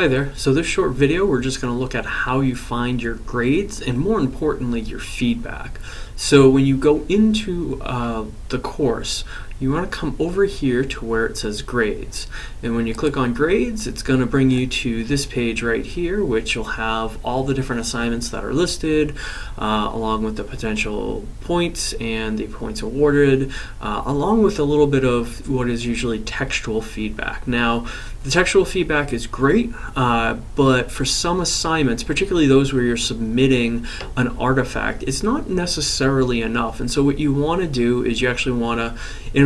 Hi there. So this short video, we're just going to look at how you find your grades and more importantly, your feedback. So when you go into uh, the course, you want to come over here to where it says grades. And when you click on grades, it's going to bring you to this page right here, which will have all the different assignments that are listed, uh, along with the potential points and the points awarded, uh, along with a little bit of what is usually textual feedback. Now, the textual feedback is great, uh, but for some assignments, particularly those where you're submitting an artifact, it's not necessarily enough. And so what you want to do is you actually want to,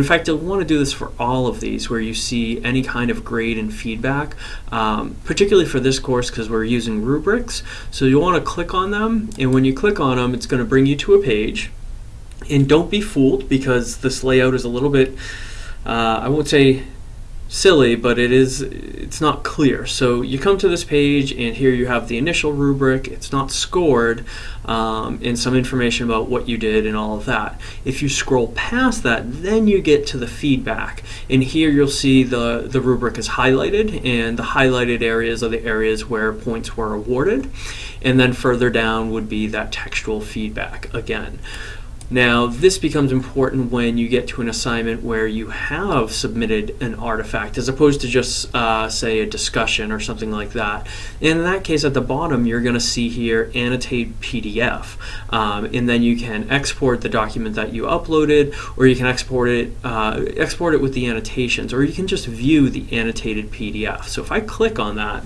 fact, you'll want to do this for all of these where you see any kind of grade and feedback, um, particularly for this course because we're using rubrics. So you'll want to click on them, and when you click on them, it's going to bring you to a page. And don't be fooled because this layout is a little bit, uh, I won't say silly, but it is it's not clear. So you come to this page and here you have the initial rubric, it's not scored, um, and some information about what you did and all of that. If you scroll past that, then you get to the feedback. And here you'll see the, the rubric is highlighted and the highlighted areas are the areas where points were awarded. And then further down would be that textual feedback again. Now, this becomes important when you get to an assignment where you have submitted an artifact as opposed to just, uh, say, a discussion or something like that. In that case, at the bottom, you're going to see here annotate PDF. Um, and then you can export the document that you uploaded, or you can export it, uh, export it with the annotations, or you can just view the annotated PDF. So if I click on that,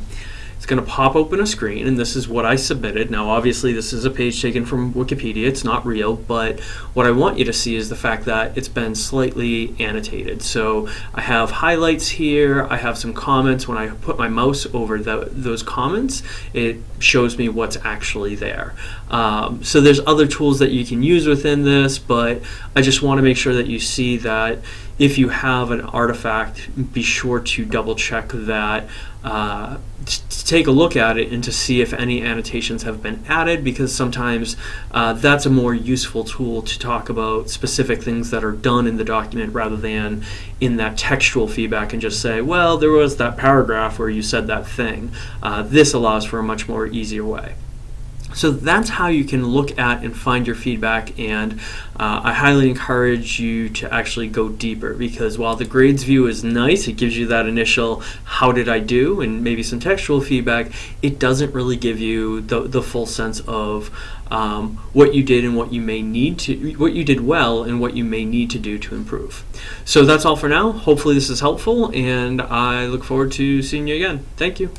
it's going to pop open a screen, and this is what I submitted. Now, obviously, this is a page taken from Wikipedia. It's not real, but what I want you to see is the fact that it's been slightly annotated. So I have highlights here. I have some comments. When I put my mouse over the, those comments, it shows me what's actually there. Um, so there's other tools that you can use within this, but I just want to make sure that you see that if you have an artifact, be sure to double check that, uh, to take a look at it and to see if any annotations have been added because sometimes uh, that's a more useful tool to talk about specific things that are done in the document rather than in that textual feedback and just say, well, there was that paragraph where you said that thing. Uh, this allows for a much more easier way. So that's how you can look at and find your feedback and uh, I highly encourage you to actually go deeper because while the grades view is nice, it gives you that initial how did I do and maybe some textual feedback, it doesn't really give you the, the full sense of um, what you did and what you may need to, what you did well and what you may need to do to improve. So that's all for now. Hopefully this is helpful and I look forward to seeing you again. Thank you.